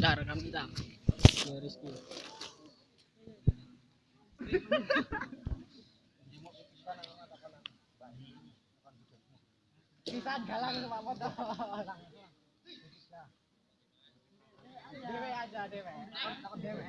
Udah rekam kita. Ya Rizky. Bisa galang sama foto. Dewe aja dewe. Takut dewe.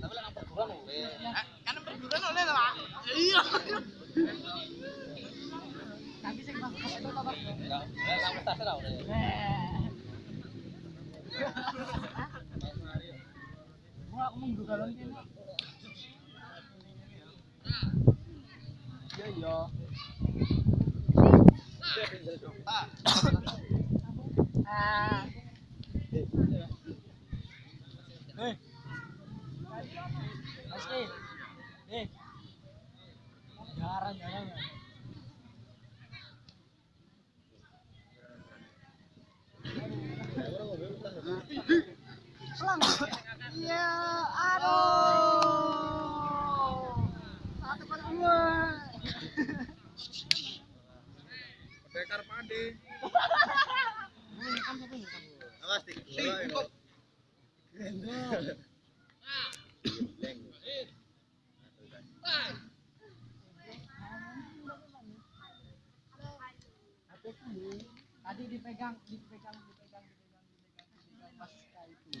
Tapi lek perguruan oleh. Tapi sing pas. Enggak, prestasi ora oleh. Eh. Gua aku mung galon kene. Iya iya. Ah. Eh. Meski. Eh. Jarang jarang. Selang. Iya, aduh. Satu. Pendekar pade. Awas dik. Gendong. Dipegang, dipegang, dipegang, dipegang, dipegang, pas itu.